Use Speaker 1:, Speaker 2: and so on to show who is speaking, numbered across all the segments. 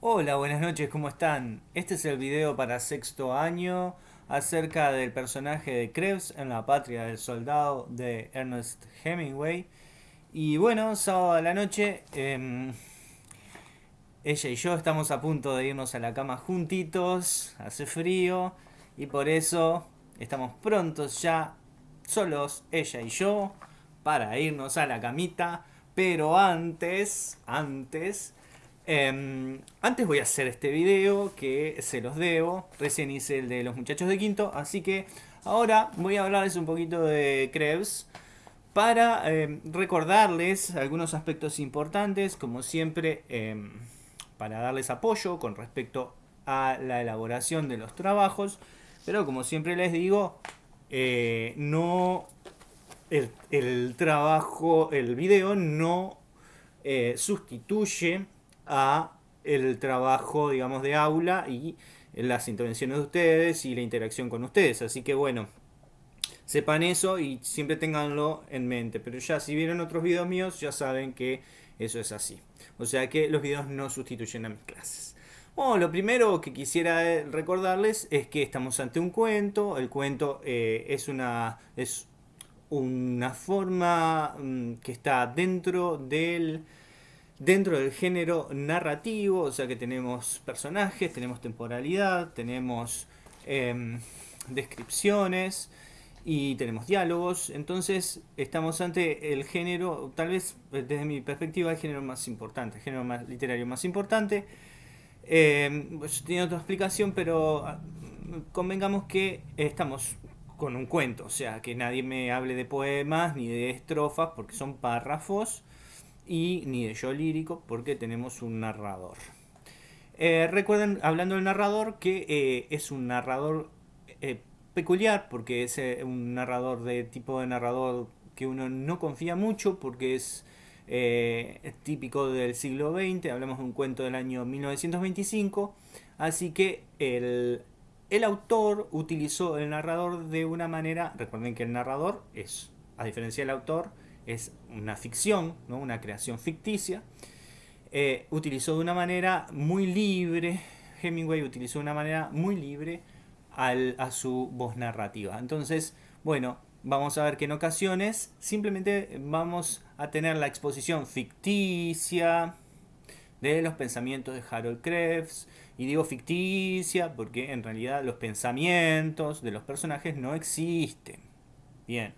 Speaker 1: Hola, buenas noches, ¿cómo están? Este es el video para sexto año acerca del personaje de Krebs en La Patria del Soldado de Ernest Hemingway. Y bueno, sábado a la noche, em, ella y yo estamos a punto de irnos a la cama juntitos, hace frío y por eso estamos prontos ya, solos, ella y yo, para irnos a la camita. Pero antes, antes Em, antes voy a hacer este video que se los debo. Recién hice el de los muchachos de quinto. Así que ahora voy a hablarles un poquito de Krebs. Para em, recordarles algunos aspectos importantes. Como siempre, em, para darles apoyo con respecto a la elaboración de los trabajos. Pero como siempre les digo, eh, no... El, trabajo, el video no eh, sustituye a el trabajo, digamos, de aula y las intervenciones de ustedes y la interacción con ustedes. Así que bueno, sepan eso y siempre tenganlo en mente. Pero ya si vieron otros videos míos, ya saben que eso es así. O sea que los videos no sustituyen a mis clases. Bueno, lo primero que quisiera recordarles es que estamos ante un cuento. El cuento eh, es, una, es una forma mm, que está dentro del dentro del género narrativo, o sea que tenemos personajes, tenemos temporalidad, tenemos em, descripciones y tenemos diálogos, entonces estamos ante el género, tal vez desde mi perspectiva, el género más importante, el género más literario más importante. Eh, tiene otra explicación, pero ah, convengamos que estamos con un cuento, o sea, que nadie me hable de poemas ni de estrofas, porque son párrafos y ni de yo lírico porque tenemos un narrador. Eh, recuerden, hablando del narrador, que eh, es un narrador eh, peculiar porque es un narrador de tipo de narrador que uno no confía mucho porque es típico del siglo XX, hablamos de un cuento del año 1925, así que el, el autor utilizó el narrador de una manera, recuerden que el narrador es, a diferencia del autor, es una ficción, ¿no? una creación ficticia. Eh, utilizó de una manera muy libre, Hemingway utilizó de una manera muy libre a su voz narrativa. Entonces, bueno, vamos a ver que en ocasiones simplemente vamos a tener la exposición ficticia de los pensamientos de Harold Krebs. Y digo ficticia porque en realidad los pensamientos de los personajes no existen. Bien.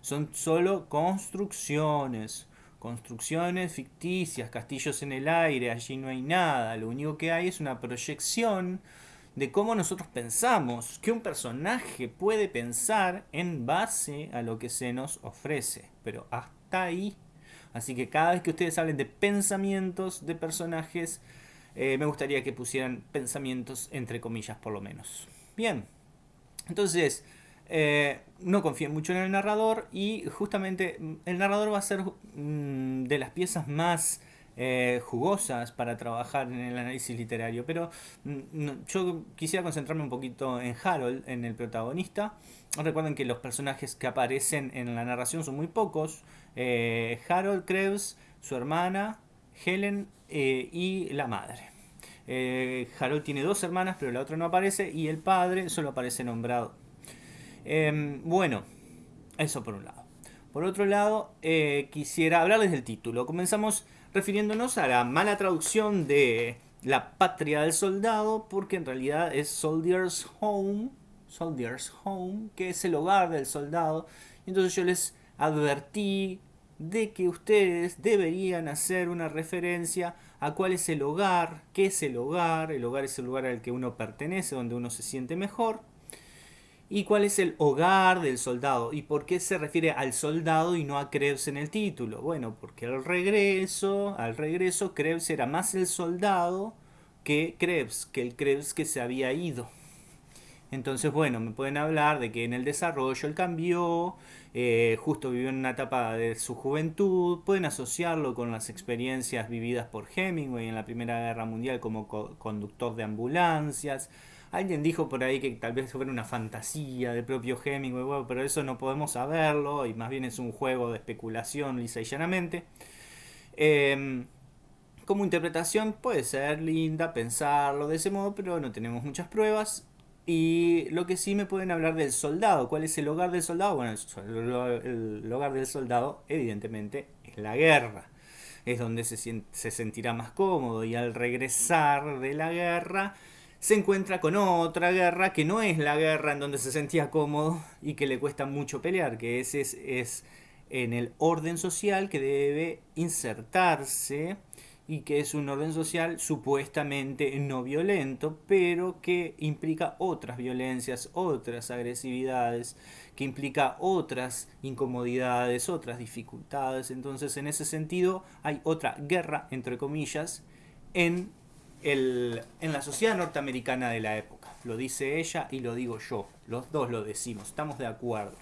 Speaker 1: Son solo construcciones, construcciones ficticias, castillos en el aire, allí no hay nada. Lo único que hay es una proyección de cómo nosotros pensamos, que un personaje puede pensar en base a lo que se nos ofrece. Pero hasta ahí. Así que cada vez que ustedes hablen de pensamientos de personajes, eh, me gustaría que pusieran pensamientos entre comillas por lo menos. Bien, entonces eh, no confíen mucho en el narrador y justamente el narrador va a ser mm, de las piezas más eh, jugosas para trabajar en el análisis literario. Pero mm, yo quisiera concentrarme un poquito en Harold, en el protagonista. Recuerden que los personajes que aparecen en la narración son muy pocos. Eh, Harold Krebs, su hermana, Helen y la madre. Harold tiene dos hermanas, pero la otra no aparece y el padre solo aparece nombrado. Em, bueno, eso por un lado. Por otro lado, eh, quisiera hablarles del título. Comenzamos refiriéndonos a la mala traducción de La patria del soldado, porque en realidad es Soldier's Home, Soldier's Home, que es el hogar del soldado. Entonces yo les advertí de que ustedes deberían hacer una referencia a cuál es el hogar, qué es el hogar, el hogar es el lugar al que uno pertenece, donde uno se siente mejor, ¿Y cuál es el hogar del soldado? ¿Y por qué se refiere al soldado y no a Krebs en el título? Bueno, porque al regreso, al regreso Krebs era más el soldado que Krebs, que el Krebs que se había ido. Entonces, bueno, me pueden hablar de que en el desarrollo él cambió, eh, justo vivió en una etapa de su juventud, pueden asociarlo con las experiencias vividas por Hemingway en la Primera Guerra Mundial como conductor de ambulancias, Alguien dijo por ahí que tal vez fuera una fantasía del propio Hemingway, pero eso no podemos saberlo y más bien es un juego de especulación lisa y llanamente. Em, como interpretación puede ser linda pensarlo de ese modo, pero no tenemos muchas pruebas. Y lo que sí me pueden hablar del soldado. ¿Cuál es el hogar del soldado? Bueno, el, hogar del soldado evidentemente es la guerra. Es donde se, se sentirá más cómodo y al regresar de la guerra se encuentra con otra guerra que no es la guerra en donde se sentía cómodo y que le cuesta mucho pelear, que es, es, en el orden social que debe insertarse y que es un orden social supuestamente no violento, pero que implica otras violencias, otras agresividades, que implica otras incomodidades, otras dificultades. Entonces, en ese sentido, hay otra guerra, entre comillas, en, en la sociedad norteamericana de la época. Lo dice ella y lo digo yo. Los dos lo decimos, estamos de acuerdo.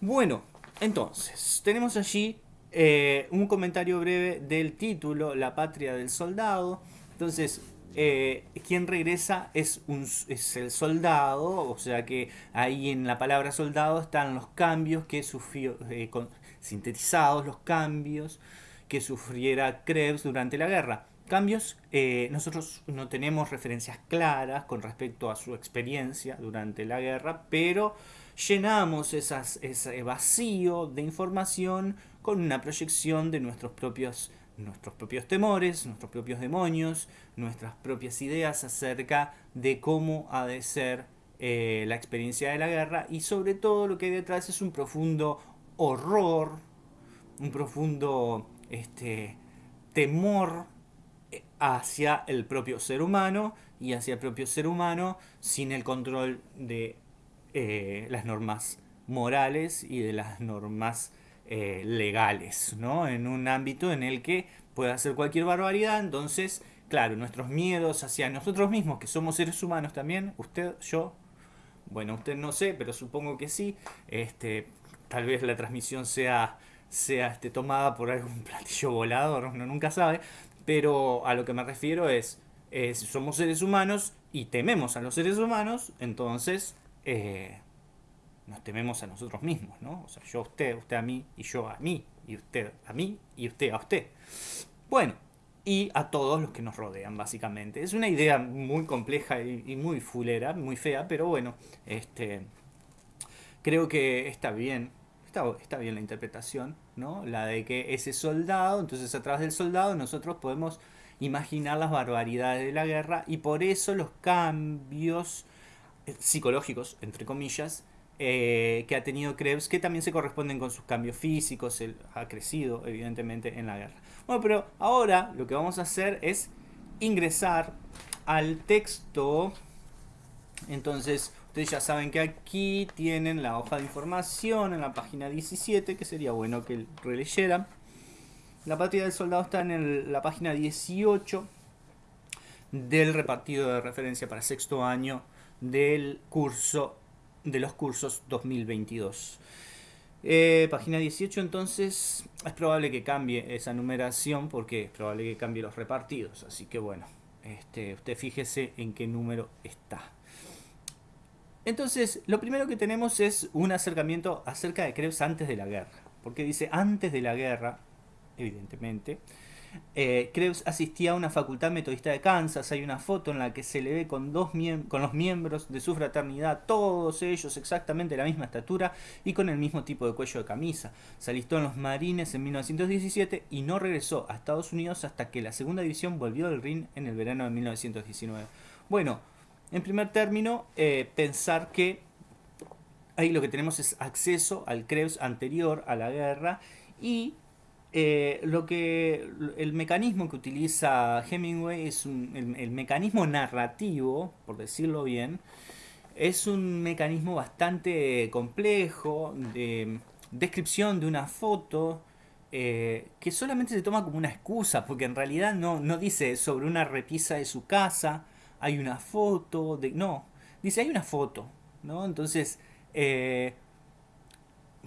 Speaker 1: Bueno, entonces, tenemos allí eh, un comentario breve del título, La patria del soldado. Entonces, eh, quien regresa es, un, es el soldado, o sea que ahí en la palabra soldado están los cambios que sufrió, eh, sintetizados los cambios que sufriera Krebs durante la guerra. Cambios, nosotros no tenemos referencias claras con respecto a su experiencia durante la guerra, pero llenamos ese vacío de información con una proyección de nuestros propios, nuestros propios temores, nuestros propios demonios, nuestras propias ideas acerca de cómo ha de ser eh, la experiencia de la guerra y sobre todo lo que hay detrás es un profundo horror, un profundo este, temor eh, hacia el propio ser humano y hacia el propio ser humano sin el control de eh, las normas morales y de las normas eh, legales, ¿no? En un ámbito en el que puede hacer cualquier barbaridad, entonces, claro, nuestros miedos hacia nosotros mismos, que somos seres humanos también, usted, yo, bueno, usted no sé, pero supongo que sí, este, tal vez la transmisión sea, sea este, tomada por algún platillo volador, uno nunca sabe, pero a lo que me refiero es, es somos seres humanos y tememos a los seres humanos, entonces eh, nos tememos a nosotros mismos, ¿no? O sea, yo a usted, usted a mí y yo a mí, y usted a mí y usted a usted. Bueno, y a todos los que nos rodean, básicamente. Es una idea muy compleja y, muy fulera, muy fea, pero bueno, este, creo que está bien, está bien la interpretación, ¿no? La de que ese soldado, entonces a través del soldado nosotros podemos imaginar las barbaridades de la guerra y por eso los cambios psicológicos, entre comillas, eh, que ha tenido Krebs, que también se corresponden con sus cambios físicos, él ha crecido evidentemente en la guerra. Bueno, pero ahora lo que vamos a hacer es ingresar al texto. Entonces, ustedes ya saben que aquí tienen la hoja de información en la página 17, que sería bueno que releyeran. La patria del soldado está en la página 18 del repartido de referencia para sexto año del curso de los cursos 2022. Eh, página 18 entonces es probable que cambie esa numeración porque es probable que cambie los repartidos. Así que bueno, este, usted fíjese en qué número está. Entonces, lo primero que tenemos es un acercamiento acerca de Krebs antes de la guerra. Porque dice antes de la guerra, evidentemente, eh, Krebs asistía a una facultad metodista de Kansas. Hay una foto en la que se le ve con, dos con los miembros de su fraternidad, todos ellos exactamente la misma estatura y con el mismo tipo de cuello de camisa. Se alistó en los Marines en 1917 y no regresó a Estados Unidos hasta que la segunda división volvió del RIN en el verano de 1919. Bueno, en primer término, eh, pensar que ahí lo que tenemos es acceso al Krebs anterior a la guerra y eh, lo que el mecanismo que utiliza Hemingway es el, mecanismo narrativo, por decirlo bien, es un mecanismo bastante complejo de descripción de una foto eh, que solamente se toma como una excusa, porque en realidad no, no dice sobre una repisa de su casa, hay una foto, de, no, dice hay una foto, ¿no? Entonces, eh,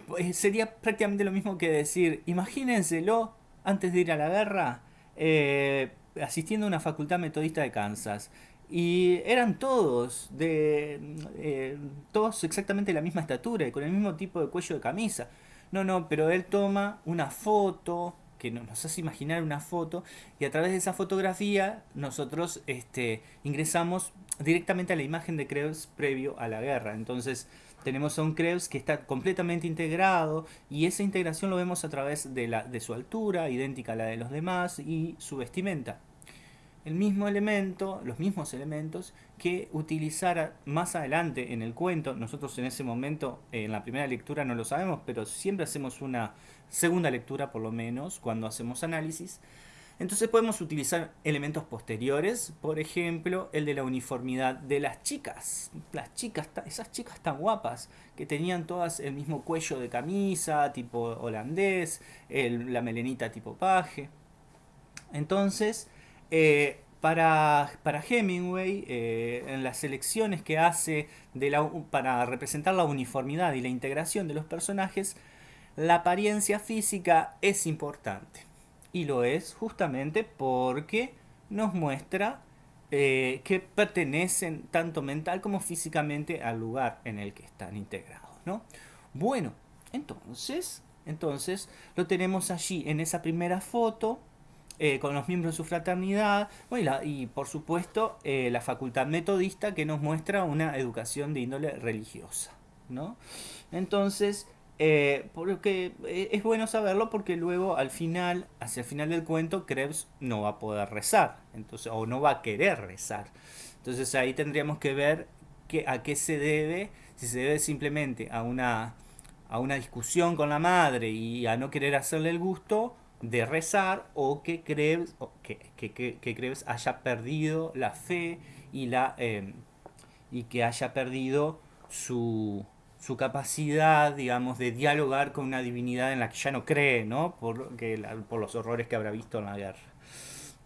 Speaker 1: pues, sería prácticamente lo mismo que decir, imagínenselo antes de ir a la guerra, eh, asistiendo a una facultad metodista de Kansas. Y eran todos, de eh, todos exactamente la misma estatura y con el mismo tipo de cuello de camisa. No, no, pero él toma una foto que nos hace imaginar una foto y a través de esa fotografía nosotros este, ingresamos directamente a la imagen de Krebs previo a la guerra. Entonces tenemos a un Krebs que está completamente integrado y esa integración lo vemos a través de, la, de su altura, idéntica a la de los demás, y su vestimenta el mismo elemento, los mismos elementos que utilizara más adelante en el cuento. Nosotros en ese momento, en la primera lectura no lo sabemos, pero siempre hacemos una segunda lectura por lo menos cuando hacemos análisis. Entonces podemos utilizar elementos posteriores, por ejemplo, el de la uniformidad de las chicas. Las chicas, esas chicas tan guapas, que tenían todas el mismo cuello de camisa, tipo holandés, la melenita tipo paje. Entonces, eh, para, para, Hemingway, eh, en las selecciones que hace para representar la uniformidad y la integración de los personajes, la apariencia física es importante. Y lo es justamente porque nos muestra eh, que pertenecen tanto mental como físicamente al lugar en el que están integrados. ¿no? Bueno, entonces, entonces lo tenemos allí en esa primera foto eh, con los miembros de su fraternidad, y, por supuesto eh, la facultad metodista que nos muestra una educación de índole religiosa. ¿no? Entonces, eh, porque es bueno saberlo porque luego al final, hacia el final del cuento, Krebs no va a poder rezar, entonces, o no va a querer rezar. Entonces ahí tendríamos que ver que, a qué se debe, si se debe simplemente a una, a una discusión con la madre y a no querer hacerle el gusto, de rezar o que Krebs, que, que, haya perdido la fe y, la, em, y que haya perdido su, su, capacidad, digamos, de dialogar con una divinidad en la que ya no cree, ¿no? Por, por los horrores que habrá visto en la guerra.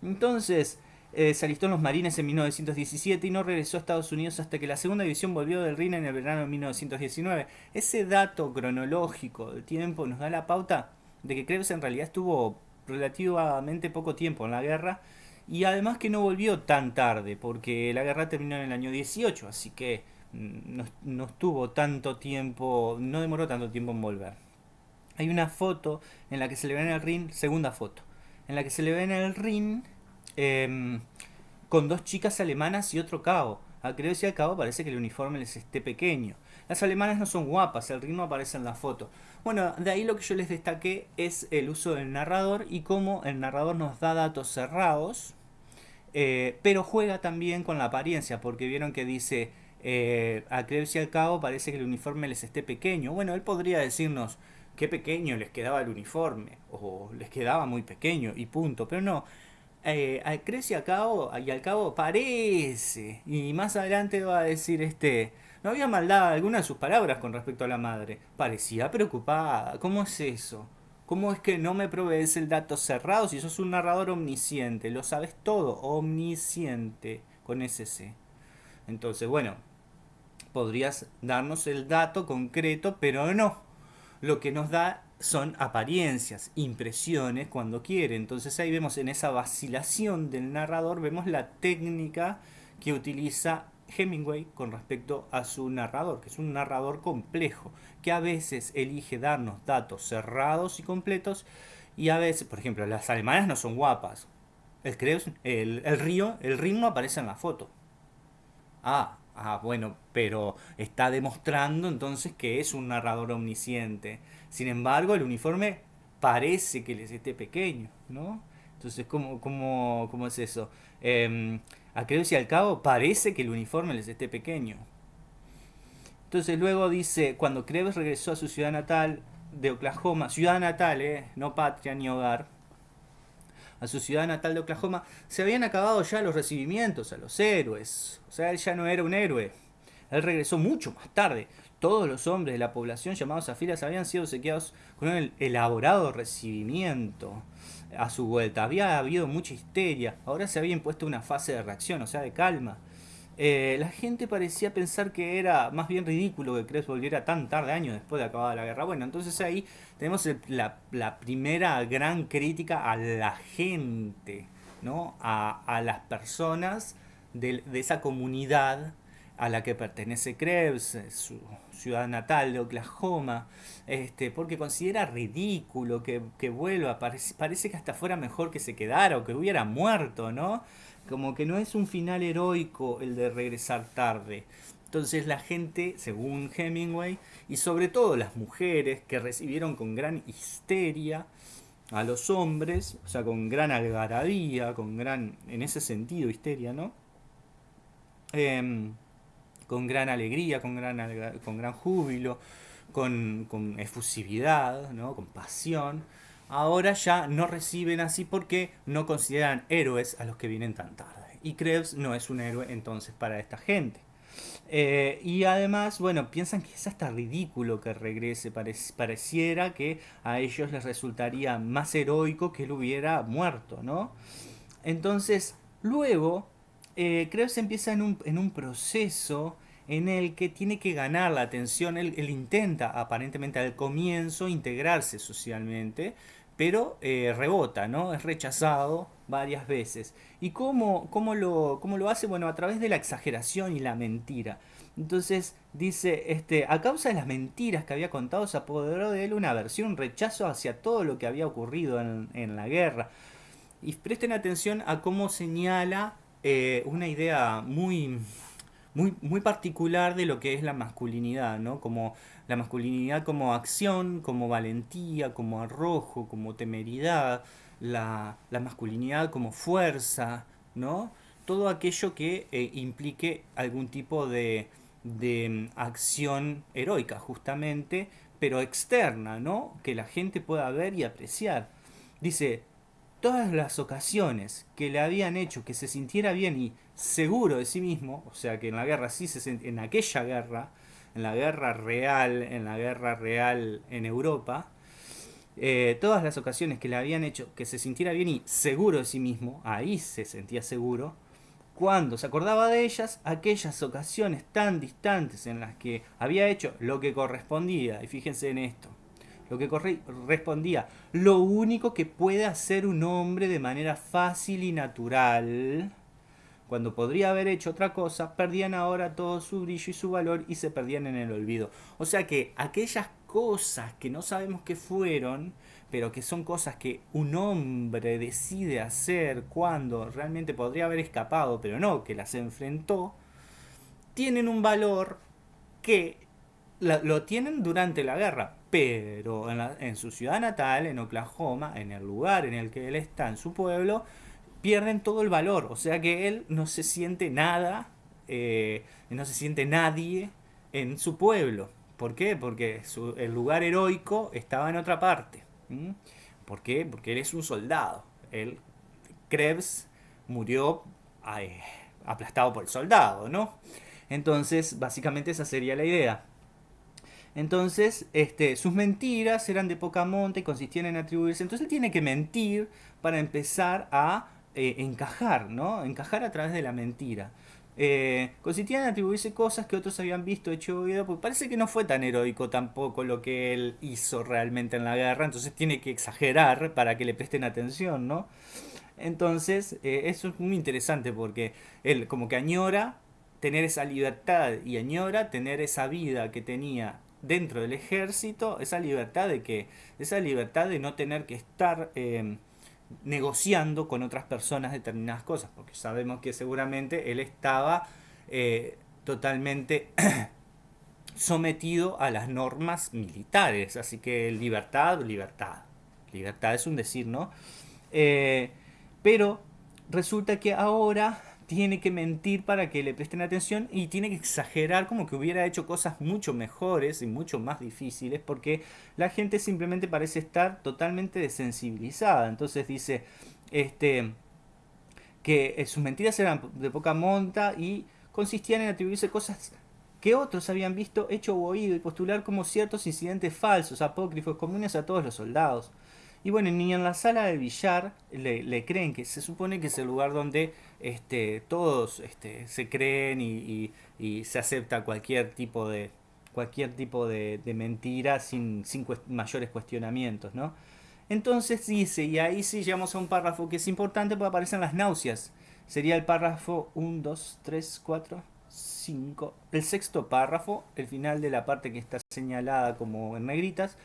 Speaker 1: Entonces, eh, se alistó en los marines en 1917 y no regresó a Estados Unidos hasta que la segunda división volvió del Rin en el verano de 1919. Ese dato cronológico del tiempo nos da la pauta de que Krebs en realidad estuvo relativamente poco tiempo en la guerra y además que no volvió tan tarde porque la guerra terminó en el año 18, así que mm, no, estuvo tanto tiempo, no demoró tanto tiempo en volver. Hay una foto en la que se le ve en el ring, segunda foto, en la que se le ve en el ring em, con dos chicas alemanas y otro cabo. A Krebs y al cabo parece que el uniforme les esté pequeño. Las alemanas no son guapas, el ritmo aparece en la foto. Bueno, de ahí lo que yo les destaqué es el uso del narrador y cómo el narrador nos da datos cerrados, eh, pero juega también con la apariencia, porque vieron que dice, eh, a Krebs y al cabo parece que el uniforme les esté pequeño. Bueno, él podría decirnos qué pequeño les quedaba el uniforme, o les quedaba muy pequeño, y punto, pero no. Eh, a Krebs y al cabo, y al cabo parece, y más adelante va a decir este no había maldad alguna en sus palabras con respecto a la madre. Parecía preocupada. ¿Cómo es eso? ¿Cómo es que no me provees el dato cerrado si sos un narrador omnisciente? Lo sabes todo, omnisciente, con ese C. Entonces, bueno, podrías darnos el dato concreto, pero no. Lo que nos da son apariencias, impresiones cuando quiere. Entonces ahí vemos en esa vacilación del narrador, vemos la técnica que utiliza Hemingway con respecto a su narrador, que es un narrador complejo, que a veces elige darnos datos cerrados y completos, y a veces, por ejemplo, las alemanas no son guapas. El, el, río, el ritmo aparece en la foto. Ah, ah, bueno, pero está demostrando entonces que es un narrador omnisciente. Sin embargo, el uniforme parece que les esté pequeño, ¿no? Entonces, ¿cómo, es eso? Eh, a Krebs y al cabo parece que el uniforme les esté pequeño. Entonces luego dice, cuando Krebs regresó a su ciudad natal de Oklahoma, ciudad natal, eh, no patria ni hogar, a su ciudad natal de Oklahoma, se habían acabado ya los recibimientos a los héroes. O sea, él ya no era un héroe. Él regresó mucho más tarde. Todos los hombres de la población llamados a filas habían sido sequeados con un elaborado recibimiento a su vuelta. Había habido mucha histeria, ahora se había impuesto una fase de reacción, o sea, de calma. Eh, la gente parecía pensar que era más bien ridículo que Krebs volviera tan tarde, años después de acabada la guerra. Bueno, entonces ahí tenemos la, primera gran crítica a la gente, ¿no? a, las personas de, esa comunidad a la que pertenece Krebs, su ciudad natal de Oklahoma, este, porque considera ridículo que, que vuelva, parece, parece, que hasta fuera mejor que se quedara o que hubiera muerto, ¿no? Como que no es un final heroico el de regresar tarde. Entonces la gente, según Hemingway, y sobre todo las mujeres que recibieron con gran histeria a los hombres, o sea, con gran algarabía, con gran, en ese sentido, histeria, ¿no? Em, con gran alegría, con gran, con gran júbilo, con, con efusividad, ¿no? con pasión, ahora ya no reciben así porque no consideran héroes a los que vienen tan tarde. Y Krebs no es un héroe entonces para esta gente. Eh, y además, bueno, piensan que es hasta ridículo que regrese. pareciera que a ellos les resultaría más heroico que él hubiera muerto, ¿no? Entonces, luego, eh, Krebs empieza en un, en un, proceso en el que tiene que ganar la atención. Él, él intenta, aparentemente al comienzo, integrarse socialmente, pero eh, rebota, ¿no? Es rechazado varias veces. ¿Y cómo, cómo, lo, cómo lo hace? Bueno, a través de la exageración y la mentira. Entonces dice, este, a causa de las mentiras que había contado, se apoderó de él una aversión, un rechazo hacia todo lo que había ocurrido en, en la guerra. Y presten atención a cómo señala eh, una idea muy, muy, muy particular de lo que es la masculinidad, ¿no? Como la masculinidad como acción, como valentía, como arrojo, como temeridad, la, masculinidad como fuerza, ¿no? Todo aquello que eh, implique algún tipo de, de mm, acción heroica, justamente, pero externa, ¿no? Que la gente pueda ver y apreciar. Dice, todas las ocasiones que le habían hecho que se sintiera bien y seguro de sí mismo, o sea que en la guerra sí se en aquella guerra en la guerra real, en la guerra real en Europa, eh, todas las ocasiones que le habían hecho que se sintiera bien y seguro de sí mismo, ahí se sentía seguro, cuando se acordaba de ellas, aquellas ocasiones tan distantes en las que había hecho lo que correspondía, y fíjense en esto, lo que correspondía, lo único que puede hacer un hombre de manera fácil y natural, cuando podría haber hecho otra cosa, perdían ahora todo su brillo y su valor y se perdían en el olvido. O sea que aquellas cosas que no sabemos qué fueron, pero que son cosas que un hombre decide hacer cuando realmente podría haber escapado, pero no, que las enfrentó, tienen un valor que lo tienen durante la guerra, pero en, en su ciudad natal, en Oklahoma, en el lugar en el que él está, en su pueblo, pierden todo el valor. O sea que él no se siente nada, eh, no se siente nadie en su pueblo. ¿Por qué? Porque el lugar heroico estaba en otra parte. ¿Por qué? Porque él es un soldado. Él, Krebs murió aplastado por el soldado, ¿no? Entonces, básicamente esa sería la idea. Entonces, este, sus mentiras eran de poca monta y consistían en atribuirse. Entonces él tiene que mentir para empezar a eh, encajar, ¿no? Encajar a través de la mentira. Eh, consistían en atribuirse cosas que otros habían visto, hecho oído, porque parece que no fue tan heroico tampoco lo que él hizo realmente en la guerra, entonces tiene que exagerar para que le presten atención, ¿no? Entonces, eh, eso es muy interesante porque él como que añora tener esa libertad y añora tener esa vida que tenía dentro del ejército, esa libertad de que, esa libertad de no tener que estar negociando con otras personas determinadas cosas, porque sabemos que seguramente él estaba eh, totalmente sometido a las normas militares, así que libertad, libertad, libertad es un decir, ¿no? Eh, pero resulta que ahora tiene que mentir para que le presten atención y tiene que exagerar como que hubiera hecho cosas mucho mejores y mucho más difíciles porque la gente simplemente parece estar totalmente desensibilizada. Entonces dice este que eh, sus mentiras eran de poca monta y consistían en atribuirse cosas que otros habían visto, hecho o oído y postular como ciertos incidentes falsos, apócrifos, comunes a todos los soldados. Y bueno, ni en la sala de billar le, creen que se supone que es el lugar donde este, todos este, se creen y, se acepta cualquier tipo de cualquier tipo de, mentira sin, sin mayores cuestionamientos, ¿no? Entonces dice, y ahí sí llegamos a un párrafo que es importante porque aparecen las náuseas. Sería el párrafo 1, 2, 3, 4, 5, el sexto párrafo, el final de la parte que está señalada como en negritas,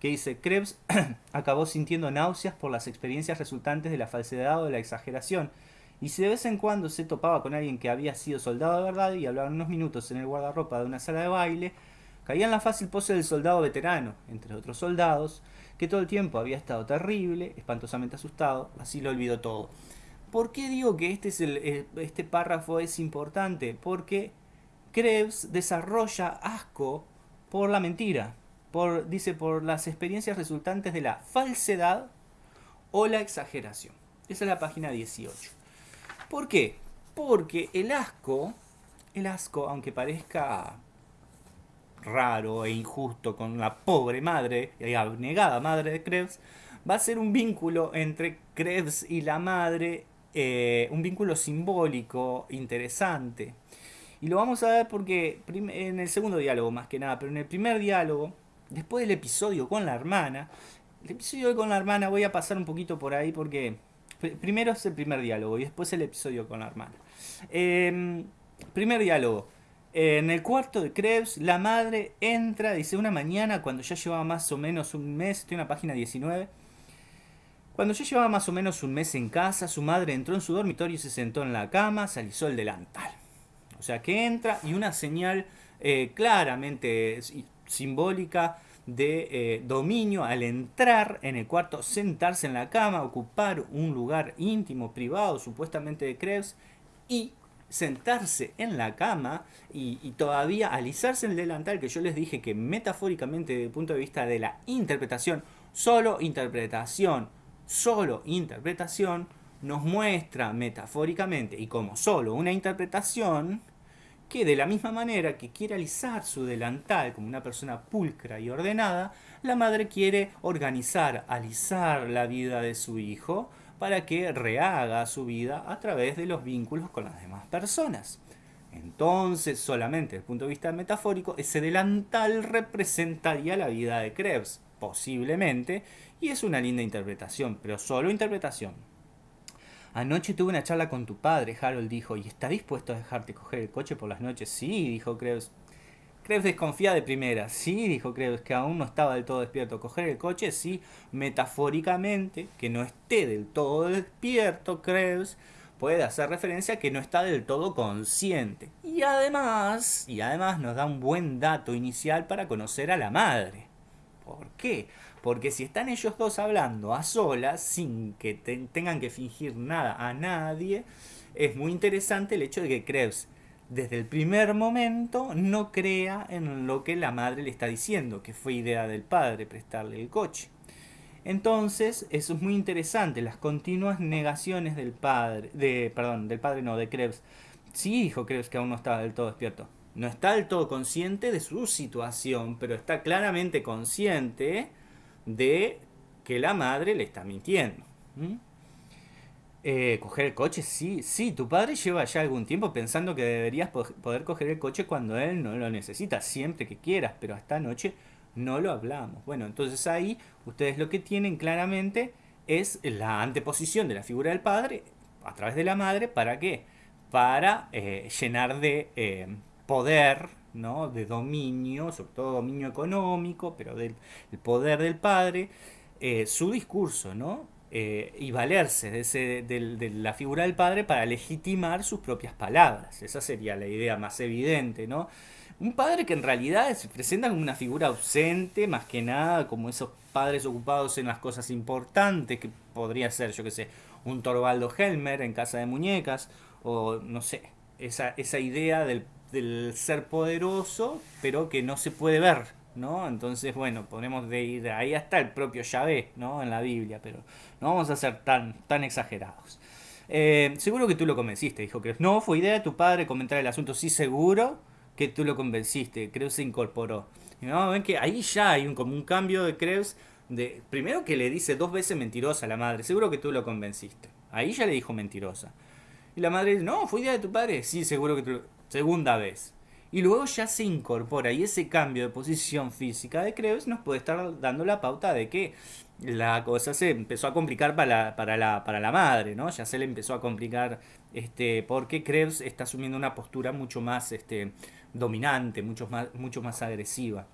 Speaker 1: que dice, Krebs acabó sintiendo náuseas por las experiencias resultantes de la falsedad o de la exageración, y si de vez en cuando se topaba con alguien que había sido soldado de verdad y hablaban unos minutos en el guardarropa de una sala de baile, caía en la fácil pose del soldado veterano, entre otros soldados, que todo el tiempo había estado terrible, espantosamente asustado, así lo olvidó todo. ¿Por qué digo que este, es el, este párrafo es importante? Porque Krebs desarrolla asco por la mentira, dice por las experiencias resultantes de la falsedad o la exageración. Esa es la página 18. ¿Por qué? Porque el asco, el asco, aunque parezca raro e injusto con la pobre madre y abnegada madre de Krebs, va a ser un vínculo entre Krebs y la madre, eh, un vínculo simbólico interesante. Y lo vamos a ver porque en el segundo diálogo más que nada, pero en el primer diálogo, después del episodio con la hermana, el episodio con la hermana voy a pasar un poquito por ahí porque primero es el primer diálogo y después el episodio con la hermana. Em, primer diálogo. En el cuarto de Krebs, la madre entra, dice, una mañana cuando ya llevaba más o menos un mes, estoy en la página 19, cuando ya llevaba más o menos un mes en casa, su madre entró en su dormitorio y se sentó en la cama, se el delantal. O sea que entra y una señal eh, claramente simbólica de eh, dominio al entrar en el cuarto, sentarse en la cama, ocupar un lugar íntimo, privado, supuestamente de Krebs, y sentarse en la cama y, y, todavía alisarse el delantal, que yo les dije que metafóricamente desde el punto de vista de la interpretación, solo interpretación, solo interpretación, nos muestra metafóricamente y como solo una interpretación, que de la misma manera que quiere alisar su delantal como una persona pulcra y ordenada, la madre quiere organizar, alisar la vida de su hijo para que rehaga su vida a través de los vínculos con las demás personas. Entonces, solamente desde el punto de vista metafórico, ese delantal representaría la vida de Krebs, posiblemente, y es una linda interpretación, pero solo interpretación. Anoche tuve una charla con tu padre, Harold dijo, ¿y está dispuesto a dejarte coger el coche por las noches? Sí, dijo Krebs. Krebs desconfía de primera. Sí, dijo Krebs, que aún no estaba del todo despierto. Coger el coche, sí, metafóricamente, que no esté del todo despierto, Krebs, puede hacer referencia a que no está del todo consciente. Y además, y además nos da un buen dato inicial para conocer a la madre. ¿Por qué? Porque si están ellos dos hablando a solas, sin que tengan que fingir nada a nadie, es muy interesante el hecho de que Krebs desde el primer momento no crea en lo que la madre le está diciendo, que fue idea del padre prestarle el coche. Entonces, eso es muy interesante, las continuas negaciones del padre, de, perdón, del padre no, de Krebs. Sí, dijo Krebs que aún no estaba del todo despierto. No está del todo consciente de su situación, pero está claramente consciente de que la madre le está mintiendo. Eh, coger el coche, sí, sí, tu padre lleva ya algún tiempo pensando que deberías poder coger el coche cuando él no lo necesita, siempre que quieras, pero esta noche no lo hablamos. Bueno, entonces ahí ustedes lo que tienen claramente es la anteposición de la figura del padre a través de la madre, ¿para qué? Para eh, llenar de eh, poder ¿no? de dominio, sobre todo dominio económico, pero del poder del padre, eh, su discurso, ¿no? Eh, y valerse de, ese, de, la figura del padre para legitimar sus propias palabras. Esa sería la idea más evidente, ¿no? Un padre que en realidad se presenta como una figura ausente, más que nada como esos padres ocupados en las cosas importantes, que podría ser, yo que sé, un Torvaldo Helmer en Casa de Muñecas, o no sé, esa, esa idea del del ser poderoso, pero que no se puede ver, ¿no? Entonces, bueno, podemos de ir ahí hasta el propio Yahvé, ¿no? En la Biblia, pero no vamos a ser tan, tan exagerados. Eh, seguro que tú lo convenciste, dijo que No, fue idea de tu padre comentar el asunto. Sí, seguro que tú lo convenciste. Creo se incorporó. ¿No? Ven que ahí ya hay un, como un cambio de Krebs. De, primero que le dice dos veces mentirosa a la madre. Seguro que tú lo convenciste. Ahí ya le dijo mentirosa. Y la madre dice, no, fue idea de tu padre. Sí, seguro que tú lo segunda vez. Y luego ya se incorpora y ese cambio de posición física de Krebs nos puede estar dando la pauta de que la cosa se empezó a complicar para la, para la, para la madre, ¿no? Ya se le empezó a complicar este, porque Krebs está asumiendo una postura mucho más este, dominante, mucho más, mucho más agresiva.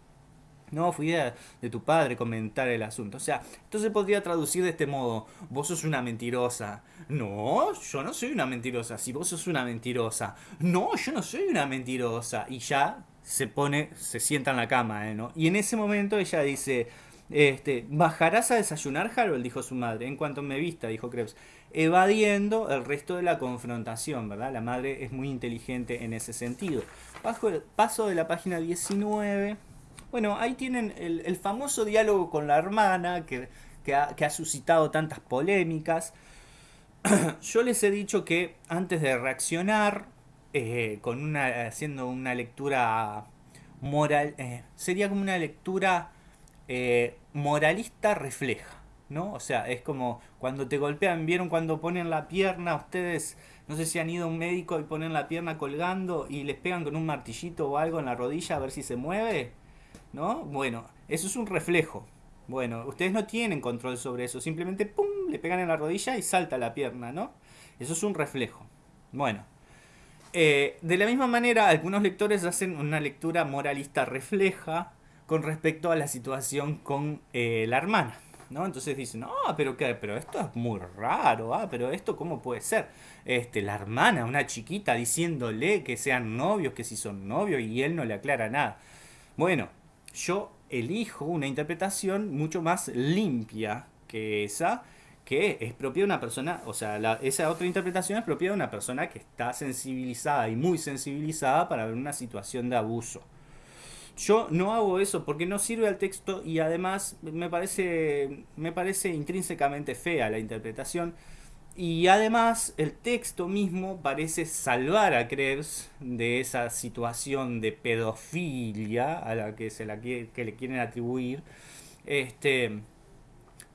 Speaker 1: No, fue idea de tu padre comentar el asunto. O sea, entonces podría traducir de este modo, vos sos una mentirosa. No, yo no soy una mentirosa. Si vos sos una mentirosa. No, yo no soy una mentirosa. Y ya se pone, se sienta en la cama, ¿eh? ¿no? Y en ese momento ella dice, este, ¿bajarás a desayunar, Harold? dijo su madre. En cuanto me vista, dijo Krebs. Evadiendo el resto de la confrontación, ¿verdad? La madre es muy inteligente en ese sentido. Bajo el paso de la página 19. Bueno, ahí tienen el, famoso diálogo con la hermana que, ha, suscitado tantas polémicas. Yo les he dicho que antes de reaccionar, eh, con una, haciendo una lectura moral, eh, sería como una lectura eh, moralista refleja, ¿no? O sea, es como cuando te golpean, ¿vieron cuando ponen la pierna? Ustedes, no sé si han ido a un médico y ponen la pierna colgando y les pegan con un martillito o algo en la rodilla a ver si se mueve, ¿no? Bueno, eso es un reflejo. Bueno, ustedes no tienen control sobre eso, simplemente ¡pum! le pegan en la rodilla y salta la pierna, ¿no? Eso es un reflejo. Bueno, eh, de la misma manera, algunos lectores hacen una lectura moralista refleja con respecto a la situación con eh, la hermana. ¿no? Entonces dicen, no, pero qué, pero esto es muy raro, ah, pero esto cómo puede ser. Este, la hermana, una chiquita diciéndole que sean novios, que si son novios y él no le aclara nada. Bueno, yo elijo una interpretación mucho más limpia que esa, que es propia de una persona, o sea, esa otra interpretación es propia de una persona que está sensibilizada y muy sensibilizada para ver una situación de abuso. Yo no hago eso porque no sirve al texto y además me parece, me parece intrínsecamente fea la interpretación. Y además el texto mismo parece salvar a Krebs de esa situación de pedofilia a la que, se la que le quieren atribuir. Este,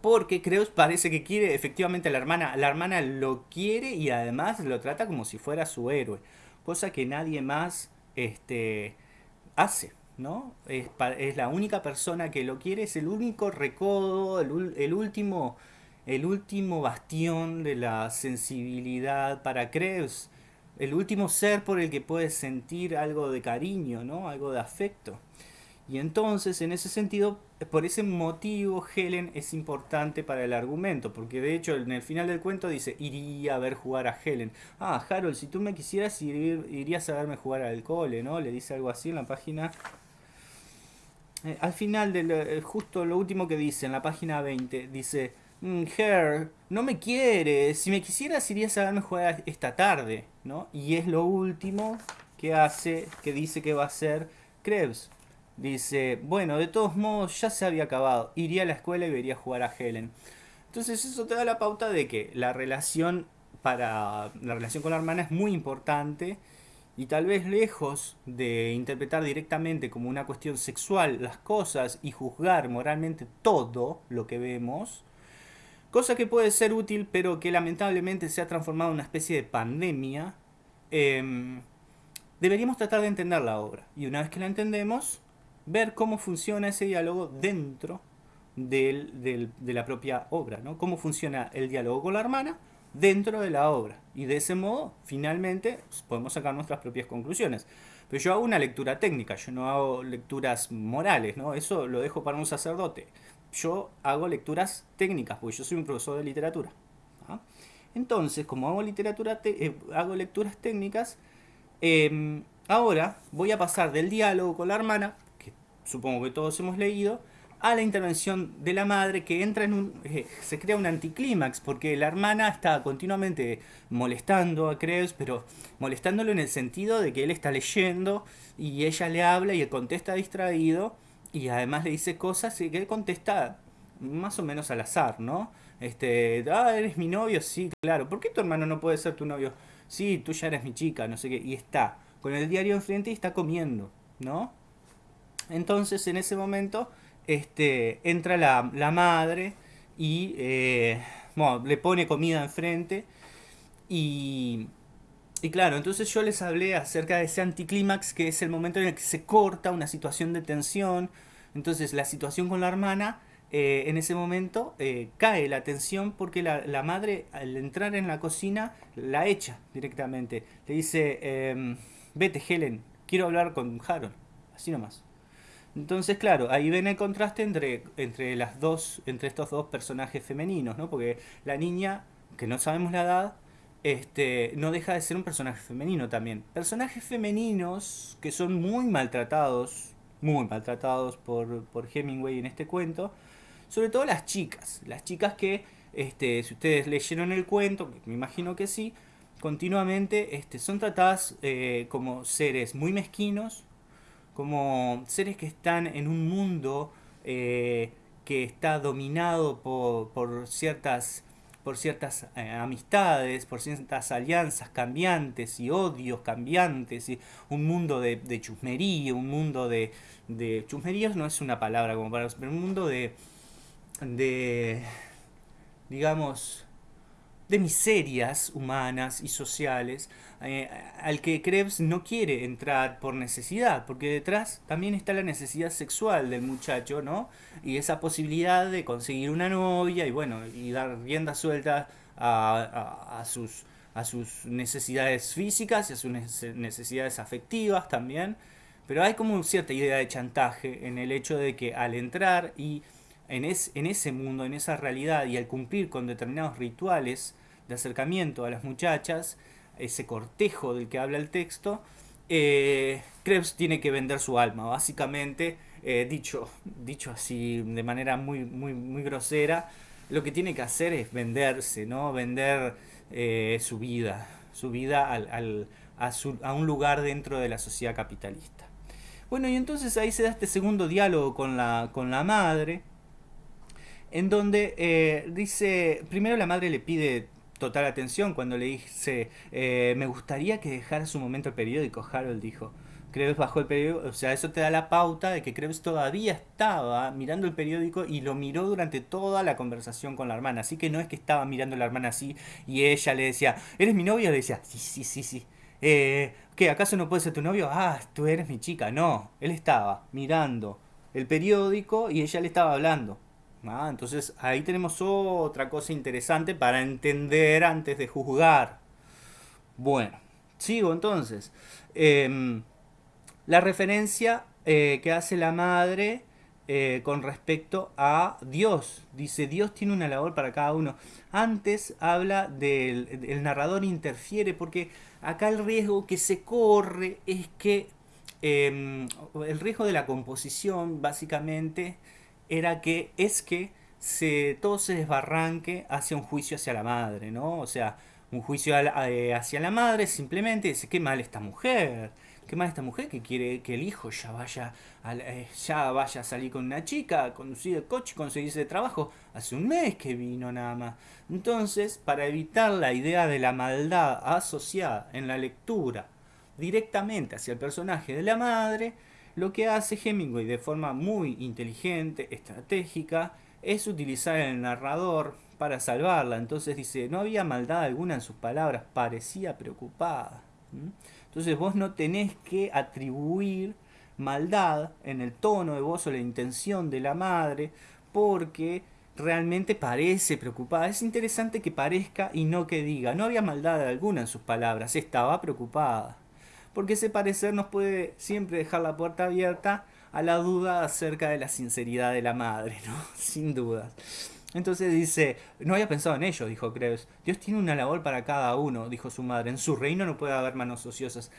Speaker 1: porque Krebs parece que quiere efectivamente a la hermana. La hermana lo quiere y además lo trata como si fuera su héroe. Cosa que nadie más este, hace. ¿no? Es, es, la única persona que lo quiere, es el único recodo, el, el, último, el último bastión de la sensibilidad para Krebs, el último ser por el que puedes sentir algo de cariño, ¿no? Algo de afecto. Y entonces, en ese sentido, por ese motivo, Helen es importante para el argumento, porque de hecho en el final del cuento dice, iría a ver jugar a Helen. Ah, Harold, si tú me quisieras, irías a verme jugar al cole, ¿no? Le dice algo así en la página eh, al final, de eh, justo lo último que dice en la página 20, dice, Her, no me quieres, si me quisieras irías a verme jugar esta tarde, ¿no? Y es lo último que hace, que dice que va a hacer Krebs. Dice, bueno, de todos modos ya se había acabado, iría a la escuela y vería jugar a Helen. Entonces eso te da la pauta de que la relación para la relación con la hermana es muy importante y tal vez lejos de interpretar directamente como una cuestión sexual las cosas y juzgar moralmente todo lo que vemos, cosa que puede ser útil pero que lamentablemente se ha transformado en una especie de pandemia, em, deberíamos tratar de entender la obra y una vez que la entendemos, ver cómo funciona ese diálogo dentro de la propia obra, ¿no? cómo funciona el diálogo con la hermana dentro de la obra. Y de ese modo, finalmente, podemos sacar nuestras propias conclusiones. Pero yo hago una lectura técnica, yo no hago lecturas morales, ¿no? Eso lo dejo para un sacerdote. Yo hago lecturas técnicas, porque yo soy un profesor de literatura. ¿ah? Entonces, como hago literatura, eh, hago lecturas técnicas, em, ahora voy a pasar del diálogo con la hermana, que supongo que todos hemos leído, a la intervención de la madre que entra en un... Eh, se crea un anticlímax porque la hermana está continuamente molestando a Krebs, pero molestándolo en el sentido de que él está leyendo y ella le habla y él contesta distraído y además le dice cosas y que él contesta más o menos al azar, ¿no? Este, ah, eres mi novio, sí, claro. ¿Por qué tu hermano no puede ser tu novio? Sí, tú ya eres mi chica, no sé qué. Y está con el diario enfrente y está comiendo, ¿no? Entonces en ese momento este, entra la, madre y eh, le pone comida enfrente y, y claro, entonces yo les hablé acerca de ese anticlímax que es el momento en el que se corta una situación de tensión, entonces la situación con la hermana eh, en ese momento eh, cae la tensión porque la, madre al entrar en la cocina la echa directamente. Le dice, em, vete Helen, quiero hablar con Harold. Así nomás. Entonces, claro, ahí ven el contraste entre, entre, las dos, entre estos dos personajes femeninos, ¿no? Porque la niña, que no sabemos la edad, este, no deja de ser un personaje femenino también. Personajes femeninos que son muy maltratados, muy maltratados por, por Hemingway en este cuento, sobre todo las chicas, las chicas que, este, si ustedes leyeron el cuento, me imagino que sí, continuamente este, son tratadas eh, como seres muy mezquinos, como seres que están en un mundo eh, que está dominado por, por ciertas por ciertas eh, amistades, por ciertas alianzas cambiantes y odios cambiantes, y un mundo de, de chusmería, un mundo de, de... Chusmería no es una palabra como para... pero un mundo de, de, digamos, de miserias humanas y sociales eh, al que Krebs no quiere entrar por necesidad, porque detrás también está la necesidad sexual del muchacho, ¿no? Y esa posibilidad de conseguir una novia y bueno, y dar rienda suelta a, a, sus, a sus necesidades físicas y a sus necesidades afectivas también. Pero hay como cierta idea de chantaje en el hecho de que al entrar y en, ese mundo, en esa realidad y al cumplir con determinados rituales de acercamiento a las muchachas, ese cortejo del que habla el texto, eh, Krebs tiene que vender su alma, básicamente, eh, dicho, dicho así de manera muy, muy, muy grosera, lo que tiene que hacer es venderse, ¿no? Vender eh, su vida, su vida al, a, a, un lugar dentro de la sociedad capitalista. Bueno, y entonces ahí se da este segundo diálogo con la, con la madre, en donde eh, dice, primero la madre le pide total atención cuando le dice, eh, me gustaría que dejara su momento el periódico, Harold dijo. Krebs bajó el periódico, o sea, eso te da la pauta de que Krebs todavía estaba mirando el periódico y lo miró durante toda la conversación con la hermana. Así que no es que estaba mirando a la hermana así y ella le decía, ¿eres mi novio? Le decía, sí, sí, sí, sí. Eh, ¿Qué? ¿Acaso no puede ser tu novio? Ah, tú eres mi chica. No, él estaba mirando el periódico y ella le estaba hablando. Ah, entonces ahí tenemos otra cosa interesante para entender antes de juzgar. Bueno, sigo entonces. Em, la referencia eh, que hace la madre eh, con respecto a Dios. Dice, Dios tiene una labor para cada uno. Antes habla del el narrador interfiere porque acá el riesgo que se corre es que em, el riesgo de la composición básicamente era que es que se, todo se desbarranque hacia un juicio hacia la madre, ¿no? O sea, un juicio eh, hacia la madre simplemente dice, qué mal esta mujer, qué mal esta mujer que quiere que el hijo ya vaya a, eh, ya vaya a salir con una chica, conducir el coche, conseguirse trabajo. Hace un mes que vino nada más. Entonces, para evitar la idea de la maldad asociada en la lectura directamente hacia el personaje de la madre, lo que hace Hemingway de forma muy inteligente, estratégica, es utilizar el narrador para salvarla. Entonces dice, no había maldad alguna en sus palabras, parecía preocupada. Entonces vos no tenés que atribuir maldad en el tono de voz o la intención de la madre, porque realmente parece preocupada. Es interesante que parezca y no que diga. No había maldad alguna en sus palabras, estaba preocupada porque ese parecer nos puede siempre dejar la puerta abierta a la duda acerca de la sinceridad de la madre, ¿no? Sin dudas. Entonces dice, no había pensado en ello, dijo Krebs. Dios tiene una labor para cada uno, dijo su madre. En su reino no puede haber manos ociosas.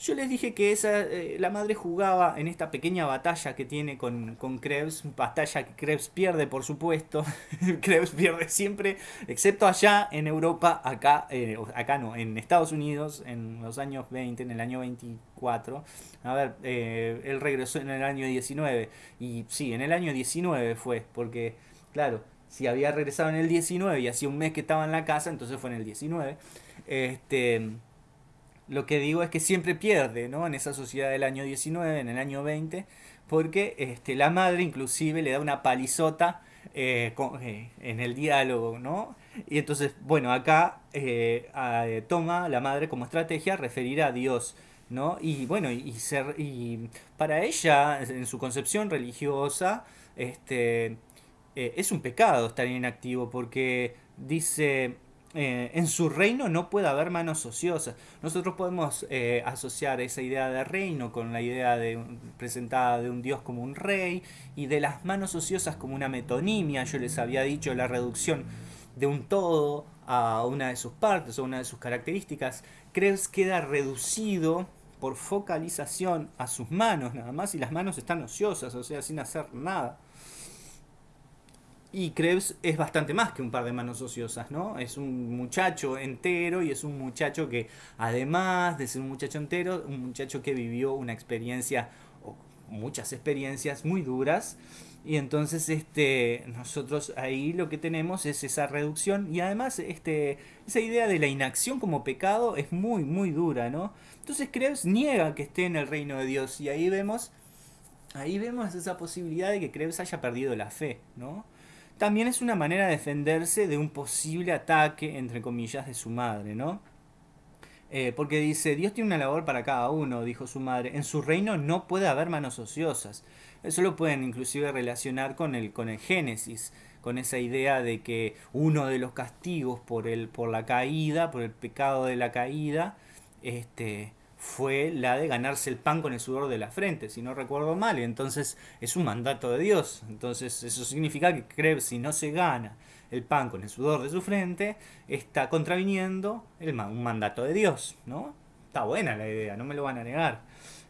Speaker 1: Yo les dije que esa, eh, la madre jugaba en esta pequeña batalla que tiene con, con Krebs, batalla que Krebs pierde por supuesto, Krebs pierde siempre, excepto allá en Europa, acá, eh, acá no, en Estados Unidos, en los años 20, en el año 24, a ver, eh, él regresó en el año 19, y sí, en el año 19 fue, porque, claro, si había regresado en el 19 y hacía un mes que estaba en la casa, entonces fue en el 19, este lo que digo es que siempre pierde, ¿no? En esa sociedad del año 19, en el año 20, porque este, la madre inclusive le da una palizota eh, eh, en el diálogo, ¿no? Y entonces, bueno, acá eh, toma la madre como estrategia referir a Dios, ¿no? Y bueno, y, ser, y para ella, en su concepción religiosa, este, es un pecado estar inactivo porque dice eh, en su reino no puede haber manos ociosas. Nosotros podemos eh, asociar esa idea de reino con la idea de, presentada de un dios como un rey y de las manos ociosas como una metonimia. Yo les había dicho la reducción de un todo a una de sus partes o una de sus características. Krebs queda reducido por focalización a sus manos nada más y las manos están ociosas, o sea, sin hacer nada. Y Krebs es bastante más que un par de manos ociosas, ¿no? Es un muchacho entero y es un muchacho que, además de ser un muchacho entero, un muchacho que vivió una experiencia, o muchas experiencias muy duras. Y entonces este, nosotros ahí lo que tenemos es esa reducción y además este, esa idea de la inacción como pecado es muy, muy dura, ¿no? Entonces Krebs niega que esté en el reino de Dios y ahí vemos, ahí vemos esa posibilidad de que Krebs haya perdido la fe, ¿no? También es una manera de defenderse de un posible ataque, entre comillas, de su madre, ¿no? Eh, porque dice, Dios tiene una labor para cada uno, dijo su madre. En su reino no puede haber manos ociosas. Eso lo pueden inclusive relacionar con el, con el Génesis, con esa idea de que uno de los castigos por, el, por la caída, por el pecado de la caída, este, fue la de ganarse el pan con el sudor de la frente, si no recuerdo mal, entonces es un mandato de Dios. Entonces eso significa que cree si no se gana el pan con el sudor de su frente, está contraviniendo el, un mandato de Dios, ¿no? Está buena la idea, no me lo van a negar.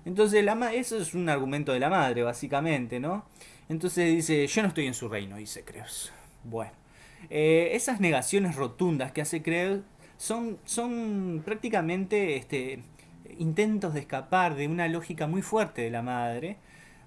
Speaker 1: Entonces la, eso es un argumento de la madre, básicamente, ¿no? Entonces dice, yo no estoy en su reino, dice Creus. Bueno, eh, esas negaciones rotundas que hace Creus son, son prácticamente este, intentos de escapar de una lógica muy fuerte de la madre,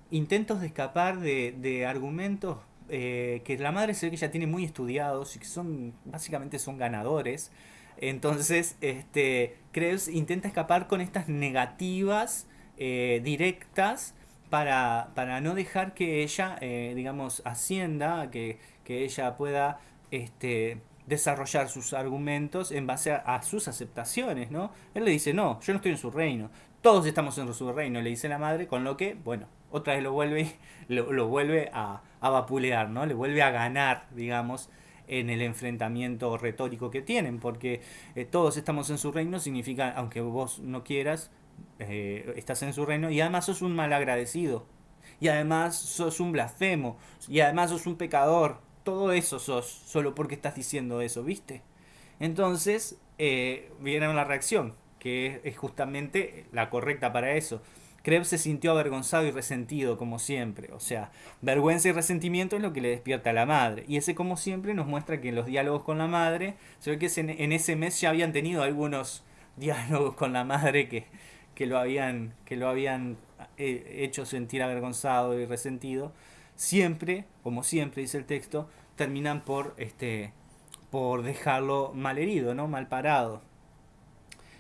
Speaker 1: intentos de escapar de, argumentos eh, que la madre se ve que ya tiene muy estudiados y que son básicamente son ganadores. Entonces, este, Krebs intenta escapar con estas negativas eh, directas para, para, no dejar que ella, eh, digamos, ascienda, que, que ella pueda este, desarrollar sus argumentos en base a, sus aceptaciones, ¿no? Él le dice, no, yo no estoy en su reino, todos estamos en su reino, le dice la madre, con lo que, bueno, otra vez lo vuelve, lo, vuelve a, a, vapulear, ¿no? Le vuelve a ganar, digamos, en el enfrentamiento retórico que tienen, porque eh, todos estamos en su reino significa, aunque vos no quieras, eh, estás en su reino y además sos un malagradecido, y además sos un blasfemo, y además sos un pecador, todo eso sos solo porque estás diciendo eso, ¿viste? Entonces eh, viene la reacción, que es justamente la correcta para eso. Krebs se sintió avergonzado y resentido, como siempre. O sea, vergüenza y resentimiento es lo que le despierta a la madre. Y ese, como siempre, nos muestra que en los diálogos con la madre, se ve que en ese mes ya habían tenido algunos diálogos con la madre que, que lo habían, que lo habían eh, hecho sentir avergonzado y resentido siempre, como siempre dice el texto, terminan por, este, por dejarlo mal herido, ¿no? mal parado.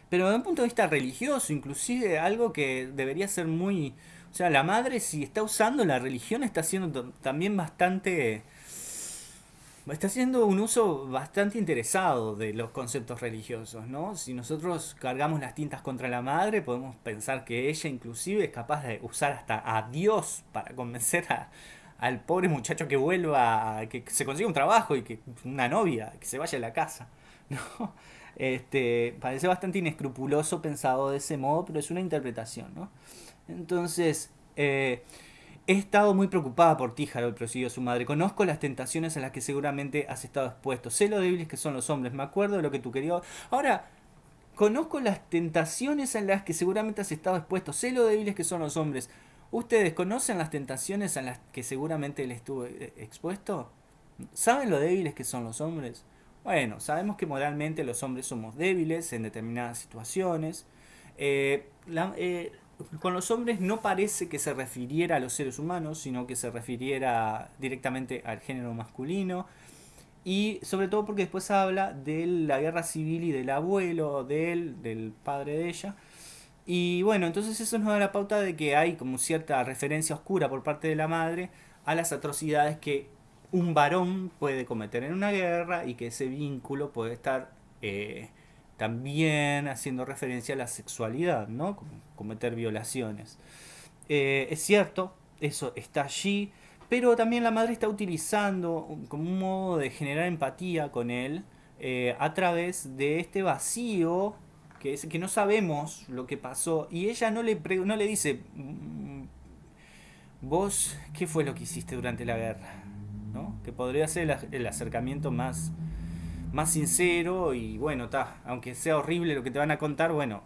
Speaker 1: Pero desde un punto de vista religioso, inclusive algo que debería ser muy... O sea, la madre si está usando la religión está haciendo también bastante... Está haciendo un uso bastante interesado de los conceptos religiosos, ¿no? Si nosotros cargamos las tintas contra la madre, podemos pensar que ella inclusive es capaz de usar hasta a Dios para convencer a, al pobre muchacho que vuelva, que se consiga un trabajo y que una novia, que se vaya a la casa. ¿no? Este, parece bastante inescrupuloso pensado de ese modo, pero es una interpretación. ¿no? Entonces, eh, he estado muy preocupada por ti, Harold, prosiguió su madre. Conozco las tentaciones a las que seguramente has estado expuesto. Sé lo débiles que son los hombres. Me acuerdo de lo que tú querías. Ahora, conozco las tentaciones a las que seguramente has estado expuesto. Sé lo débiles que son los hombres. ¿Ustedes conocen las tentaciones a las que seguramente él estuvo eh, expuesto? ¿Saben lo débiles que son los hombres? Bueno, sabemos que moralmente los hombres somos débiles en determinadas situaciones. Eh, eh, con los hombres no parece que se refiriera a los seres humanos, sino que se refiriera directamente al género masculino. Y sobre todo porque después habla de la guerra civil y del abuelo de él, del padre de ella, y bueno, entonces eso nos da la pauta de que hay como cierta referencia oscura por parte de la madre a las atrocidades que un varón puede cometer en una guerra y que ese vínculo puede estar eh, también haciendo referencia a la sexualidad, ¿no? cometer violaciones. Eh, es cierto, eso está allí, pero también la madre está utilizando como un modo de generar empatía con él eh, a través de este vacío que, es, que no sabemos lo que pasó y ella no le, no le dice, mm, vos, ¿qué fue lo que hiciste durante la guerra? ¿No? Que podría ser el, acercamiento más, más sincero y bueno, ta, aunque sea horrible lo que te van a contar, bueno,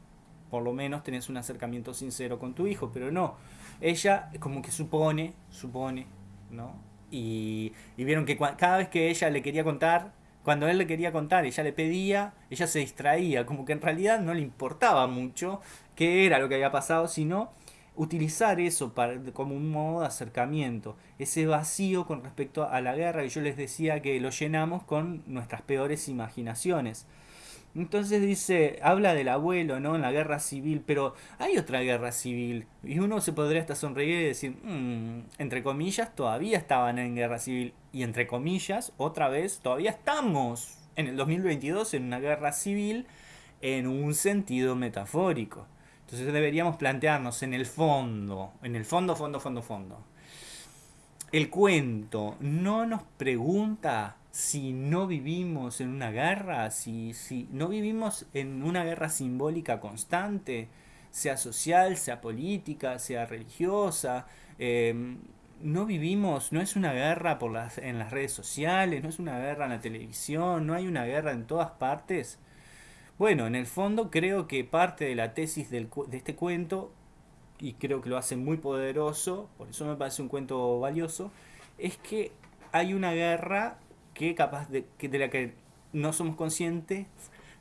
Speaker 1: por lo menos tenés un acercamiento sincero con tu hijo, pero no. Ella como que supone, supone, ¿no? Y, y vieron que cada vez que ella le quería contar, cuando él le quería contar, ella le pedía, ella se distraía, como que en realidad no le importaba mucho qué era lo que había pasado, sino utilizar eso para, como un modo de acercamiento, ese vacío con respecto a la guerra, y yo les decía que lo llenamos con nuestras peores imaginaciones. Entonces dice, habla del abuelo, ¿no? En la guerra civil, pero hay otra guerra civil. Y uno se podría hasta sonreír y decir, mm, entre comillas, todavía estaban en guerra civil. Y entre comillas, otra vez, todavía estamos en el 2022 en una guerra civil en un sentido metafórico. Entonces deberíamos plantearnos en el fondo, en el fondo, fondo, fondo, fondo. El cuento no nos pregunta si no vivimos en una guerra, si, si no vivimos en una guerra simbólica constante, sea social, sea política, sea religiosa, em, no vivimos, no es una guerra por las, en las redes sociales, no es una guerra en la televisión, no hay una guerra en todas partes. Bueno, en el fondo creo que parte de la tesis del, de este cuento, y creo que lo hace muy poderoso, por eso me parece un cuento valioso, es que hay una guerra que capaz de, que de la que no somos conscientes,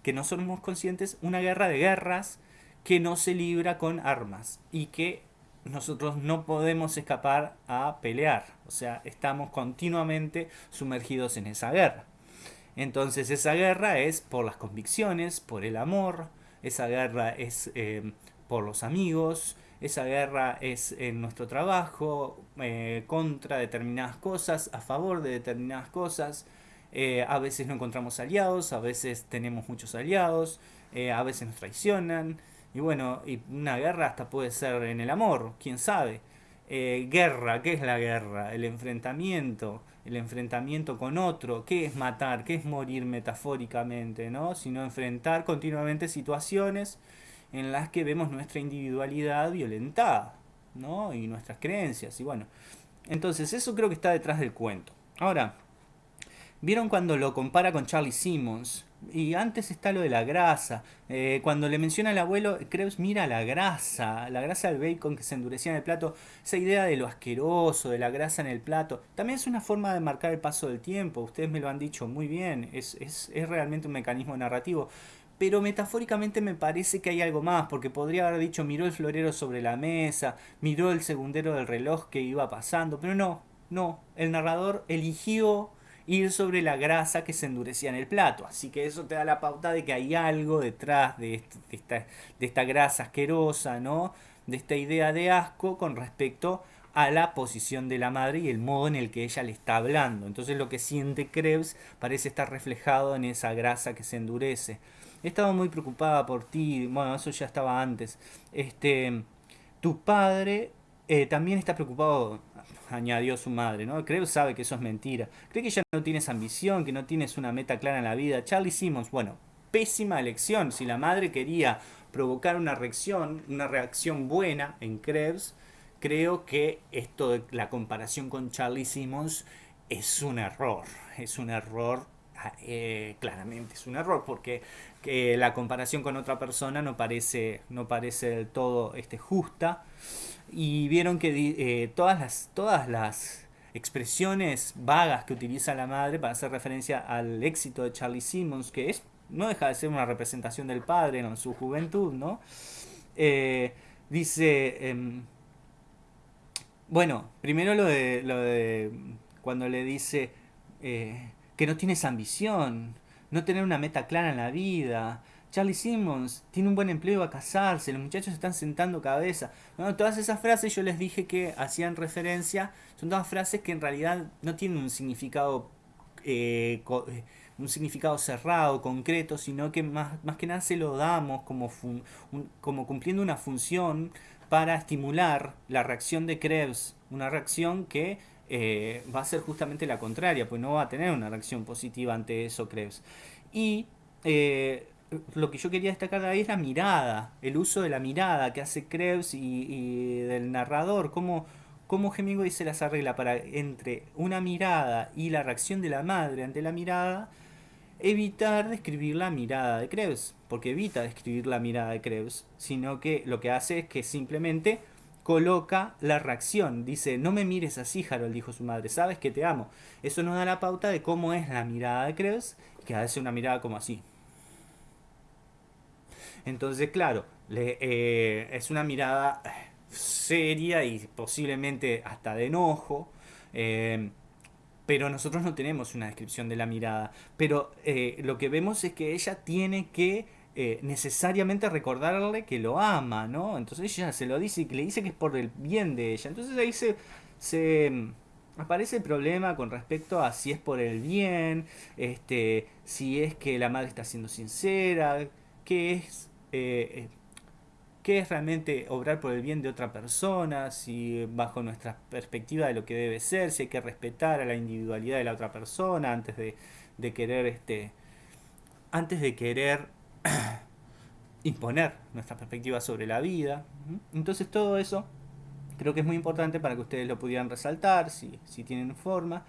Speaker 1: que no somos conscientes, una guerra de guerras que no se libra con armas y que nosotros no podemos escapar a pelear. O sea, estamos continuamente sumergidos en esa guerra. Entonces esa guerra es por las convicciones, por el amor, esa guerra es eh, por los amigos, esa guerra es en nuestro trabajo, eh, contra determinadas cosas, a favor de determinadas cosas. Eh, a veces no encontramos aliados, a veces tenemos muchos aliados, eh, a veces nos traicionan. Y bueno, y una guerra hasta puede ser en el amor, quién sabe. guerra, ¿qué es la guerra? El enfrentamiento, el enfrentamiento con otro, ¿qué es matar? ¿Qué es morir metafóricamente? ¿no? Sino enfrentar continuamente situaciones en las que vemos nuestra individualidad violentada, ¿no? Y nuestras creencias, y bueno. Entonces, eso creo que está detrás del cuento. Ahora, ¿vieron cuando lo compara con Charlie Simmons? Y antes está lo de la grasa. Eh, cuando le menciona al abuelo, Krebs mira la grasa, la grasa del bacon que se endurecía en el plato. Esa idea de lo asqueroso, de la grasa en el plato. También es una forma de marcar el paso del tiempo. Ustedes me lo han dicho muy bien. Es, es, es realmente un mecanismo narrativo pero metafóricamente me parece que hay algo más, porque podría haber dicho miró el florero sobre la mesa, miró el segundero del reloj que iba pasando, pero no, no, el narrador eligió ir sobre la grasa que se endurecía en el plato, así que eso te da la pauta de que hay algo detrás de, esta, de esta grasa asquerosa, ¿no? De esta idea de asco con respecto a la posición de la madre y el modo en el que ella le está hablando. Entonces lo que siente Krebs parece estar reflejado en esa grasa que se endurece. He estado muy preocupada por ti, bueno, eso ya estaba antes. Este, tu padre eh, también está preocupado, añadió su madre, ¿no? Creo sabe que eso es mentira. Cree que ya no tienes ambición, que no tienes una meta clara en la vida. Charlie Simmons, bueno, pésima elección. Si la madre quería provocar una reacción, una reacción buena en Krebs, creo que esto de la comparación con Charlie Simmons es un error. Es un error eh, claramente es un error porque la comparación con otra persona no parece, no parece del todo este, justa. Y vieron que eh, todas, las, todas las expresiones vagas que utiliza la madre para hacer referencia al éxito de Charlie Simmons que es no deja de ser una representación del padre en su juventud no eh, dice em, bueno primero lo de lo de cuando le dice que no tienes ambición, no tener una meta clara en la vida. Charlie Simmons tiene un buen empleo, va a casarse, los muchachos están sentando cabeza. todas esas frases yo les dije que hacían referencia, son todas frases que en realidad no tienen un significado eh, eh, un significado cerrado, concreto, sino que más, más que nada se lo damos como, como cumpliendo una función para estimular la reacción de Krebs, una reacción que eh, va a ser justamente la contraria, pues no va a tener una reacción positiva ante eso, Krebs. Y eh, lo que yo quería destacar de ahí es la mirada, el uso de la mirada que hace Krebs y, del narrador, cómo, cómo Hemingway se las arregla para entre una mirada y la reacción de la madre ante la mirada, evitar describir la mirada de Krebs, porque evita describir la mirada de Krebs, sino que lo que hace es que simplemente coloca la reacción. Dice, no me mires así, Harold, dijo su madre, sabes que te amo. Eso nos da la pauta de cómo es la mirada de Krebs, que hace una mirada como así. Entonces, claro, eh, es una mirada seria y posiblemente hasta de enojo. Eh, pero nosotros no tenemos una descripción de la mirada. Pero eh, lo que vemos es que ella tiene que necesariamente recordarle que lo ama, ¿no? Entonces ella se lo dice y le dice que es por el bien de ella. Entonces ahí se, se mm, aparece el problema con respecto a si es por el bien, este, si es que la madre está siendo sincera, qué es eh, eh, qué es realmente obrar por el bien de otra persona, si bajo nuestra perspectiva de lo que debe ser, si hay que respetar a la individualidad de la otra persona antes de, de querer este antes de querer imponer nuestra perspectiva sobre la vida. Entonces todo eso creo que es muy importante para que ustedes lo pudieran resaltar si, si tienen forma.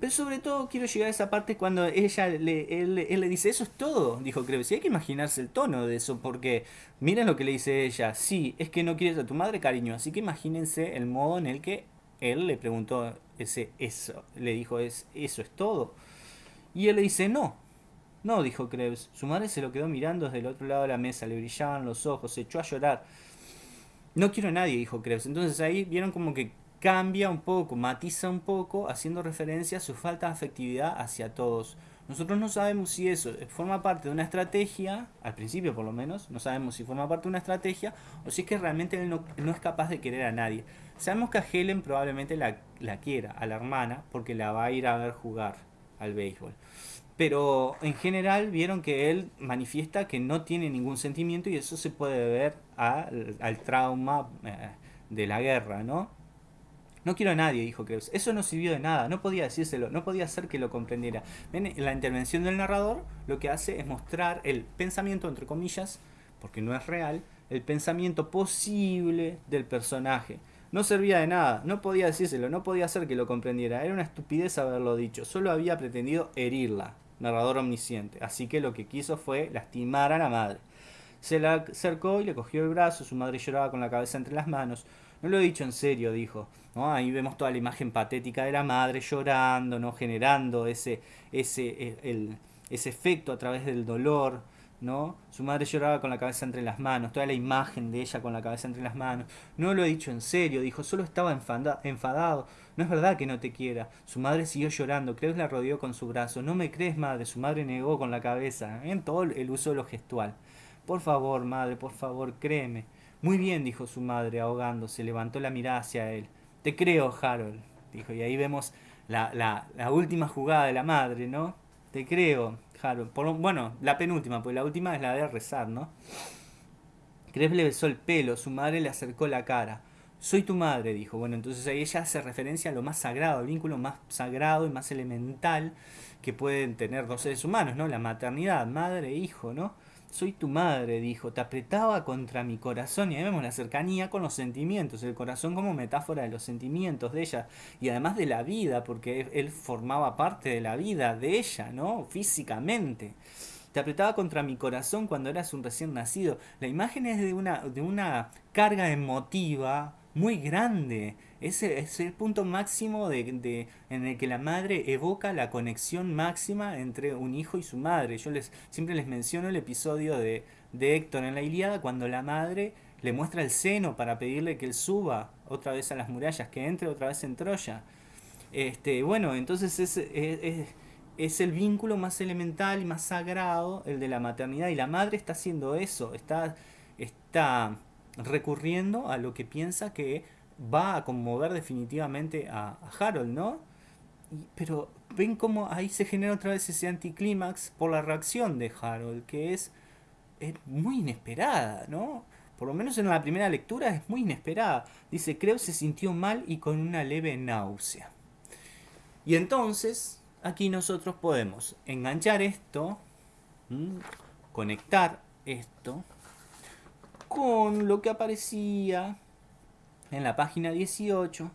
Speaker 1: Pero sobre todo quiero llegar a esa parte cuando ella le, él, le dice, eso es todo, dijo Krebs. Y hay que imaginarse el tono de eso, porque miren lo que le dice ella. Sí, es que no quieres a tu madre, cariño. Así que imagínense el modo en el que él le preguntó ese eso. Le dijo, es, eso es todo. Y él le dice, no. No, dijo Krebs. Su madre se lo quedó mirando desde el otro lado de la mesa, le brillaban los ojos, se echó a llorar. No quiero a nadie, dijo Krebs. Entonces ahí vieron como que cambia un poco, matiza un poco, haciendo referencia a su falta de afectividad hacia todos. Nosotros no sabemos si eso forma parte de una estrategia, al principio por lo menos, no sabemos si forma parte de una estrategia o si es que realmente él no, es capaz de querer a nadie. Sabemos que a Helen probablemente la, la quiera, a la hermana, porque la va a ir a ver jugar al béisbol. Pero en general vieron que él manifiesta que no tiene ningún sentimiento y eso se puede ver al trauma eh, de la guerra, ¿no? No quiero a nadie, dijo Krebs. Eso no sirvió de nada, no podía decírselo, no podía hacer que lo comprendiera. La intervención del narrador lo que hace es mostrar el pensamiento, entre comillas, porque no es real, el pensamiento posible del personaje. No servía de nada, no podía decírselo, no podía hacer que lo comprendiera. Era una estupidez haberlo dicho, solo había pretendido herirla, narrador omnisciente. Así que lo que quiso fue lastimar a la madre. Se la acercó y le cogió el brazo, su madre lloraba con la cabeza entre las manos. No lo he dicho en serio, dijo. Ahí vemos toda la imagen patética de la madre llorando, ¿no? generando ese, ese, e, el, ese efecto a través del dolor. ¿no? Su madre lloraba con la cabeza entre las manos, toda la imagen de ella con la cabeza entre las manos. No lo he dicho en serio, dijo, solo estaba enfadado. No es verdad que no te quiera. Su madre siguió llorando, Crees la rodeó con su brazo. No me crees, madre, su madre negó con la cabeza, en todo el uso de lo gestual. Por favor, madre, por favor, créeme. Muy bien, dijo su madre, ahogándose, levantó la mirada hacia él. Te creo, Harold, dijo, y ahí vemos la, la, la última jugada de la madre, ¿no? Te creo, Harold. Por, bueno, la penúltima, pues la última es la de rezar, ¿no? Krebs le besó el pelo, su madre le acercó la cara. Soy tu madre, dijo. Bueno, entonces ahí ella hace referencia a lo más sagrado, al vínculo más sagrado y más elemental que pueden tener dos seres humanos, ¿no? La maternidad, madre e hijo, ¿no? Soy tu madre, dijo, te apretaba contra mi corazón y ahí vemos la cercanía con los sentimientos, el corazón como metáfora de los sentimientos de ella y además de la vida, porque él formaba parte de la vida de ella, ¿no? Físicamente. Te apretaba contra mi corazón cuando eras un recién nacido. La imagen es de una, de una carga emotiva muy grande. Ese es el punto máximo de, en el que la madre evoca la conexión máxima entre un hijo y su madre. Yo les siempre les menciono el episodio de, de Héctor en la Iliada cuando la madre le muestra el seno para pedirle que él suba otra vez a las murallas, que entre otra vez en Troya. Este, bueno, entonces es, es, es, el vínculo más elemental y más sagrado, el de la maternidad, y la madre está haciendo eso, está, está recurriendo a lo que piensa que va a conmover definitivamente a, Harold, ¿no? pero ven cómo ahí se genera otra vez ese anticlímax por la reacción de Harold, que es, muy inesperada, ¿no? Por lo menos en la primera lectura es muy inesperada. Dice, creo se sintió mal y con una leve náusea. Y entonces, aquí nosotros podemos enganchar esto, conectar esto con lo que aparecía en la página 18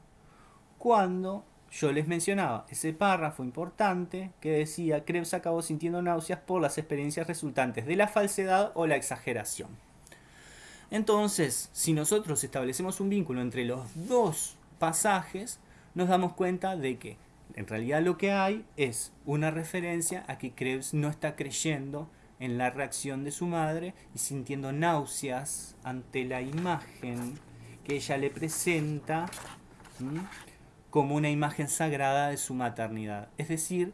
Speaker 1: cuando yo les mencionaba ese párrafo importante que decía Krebs acabó sintiendo náuseas por las experiencias resultantes de la falsedad o la exageración. Entonces, si nosotros establecemos un vínculo entre los dos pasajes, nos damos cuenta de que en realidad lo que hay es una referencia a que Krebs no está creyendo en la reacción de su madre y sintiendo náuseas ante la imagen que ella le presenta como una imagen sagrada de su maternidad. Es decir,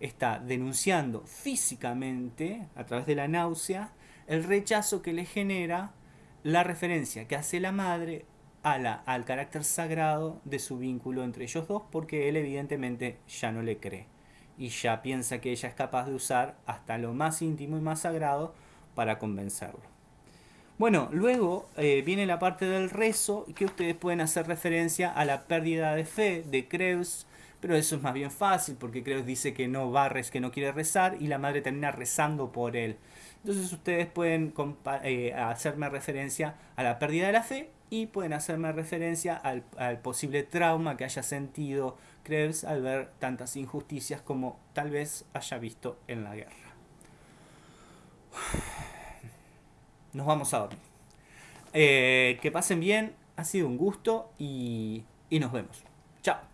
Speaker 1: está denunciando físicamente, a través de la náusea, el rechazo que le genera la referencia que hace la madre a la, al carácter sagrado de su vínculo entre ellos dos, porque él evidentemente ya no le cree y ya piensa que ella es capaz de usar hasta lo más íntimo y más sagrado para convencerlo. Bueno, luego eh, viene la parte del rezo que ustedes pueden hacer referencia a la pérdida de fe de Creus, pero eso es más bien fácil porque Creus dice que no va que no quiere rezar y la madre termina rezando por él. Entonces ustedes pueden eh, hacerme referencia a la pérdida de la fe y pueden hacerme referencia al, posible trauma que haya sentido Krebs al ver tantas injusticias como tal vez haya visto en la guerra. Nos vamos a dormir. Eh, que pasen bien, ha sido un gusto y, y nos vemos. Chao.